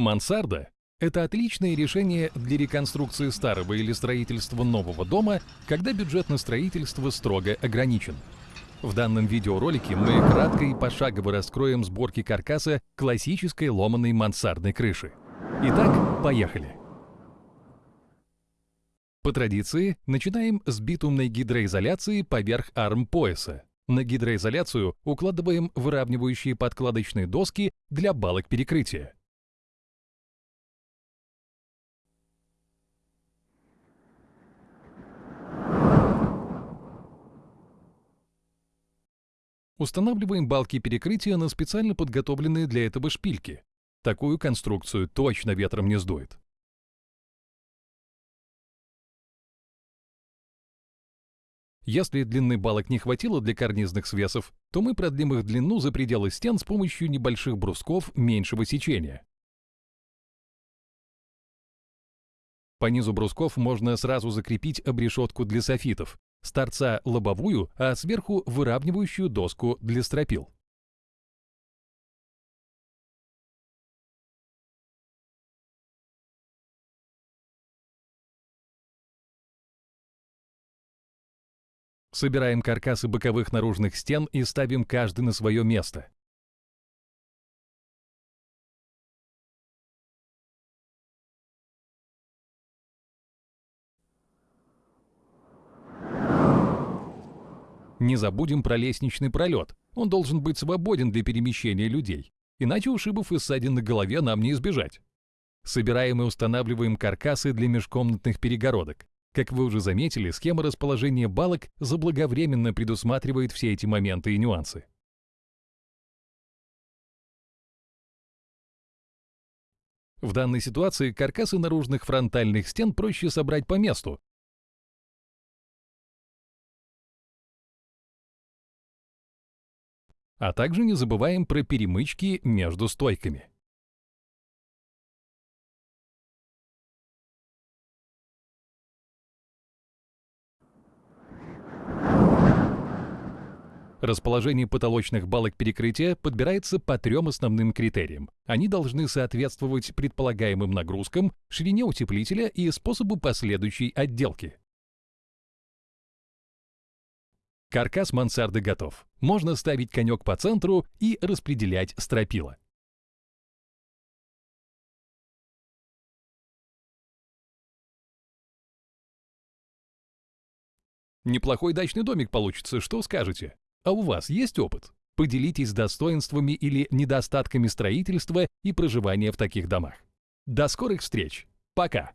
Мансарда – это отличное решение для реконструкции старого или строительства нового дома, когда бюджет на строительство строго ограничен. В данном видеоролике мы кратко и пошагово раскроем сборки каркаса классической ломаной мансардной крыши. Итак, поехали! По традиции, начинаем с битумной гидроизоляции поверх арм пояса. На гидроизоляцию укладываем выравнивающие подкладочные доски для балок перекрытия. Устанавливаем балки перекрытия на специально подготовленные для этого шпильки. Такую конструкцию точно ветром не сдует. Если длины балок не хватило для карнизных свесов, то мы продлим их длину за пределы стен с помощью небольших брусков меньшего сечения. По низу брусков можно сразу закрепить обрешетку для софитов, с торца лобовую, а сверху выравнивающую доску для стропил. Собираем каркасы боковых наружных стен и ставим каждый на свое место. Не забудем про лестничный пролет. Он должен быть свободен для перемещения людей. Иначе ушибов и ссадин на голове нам не избежать. Собираем и устанавливаем каркасы для межкомнатных перегородок. Как вы уже заметили, схема расположения балок заблаговременно предусматривает все эти моменты и нюансы. В данной ситуации каркасы наружных фронтальных стен проще собрать по месту, А также не забываем про перемычки между стойками. Расположение потолочных балок перекрытия подбирается по трем основным критериям. Они должны соответствовать предполагаемым нагрузкам, ширине утеплителя и способу последующей отделки. Каркас мансарды готов. Можно ставить конек по центру и распределять стропила. Неплохой дачный домик получится, что скажете? А у вас есть опыт? Поделитесь достоинствами или недостатками строительства и проживания в таких домах. До скорых встреч! Пока!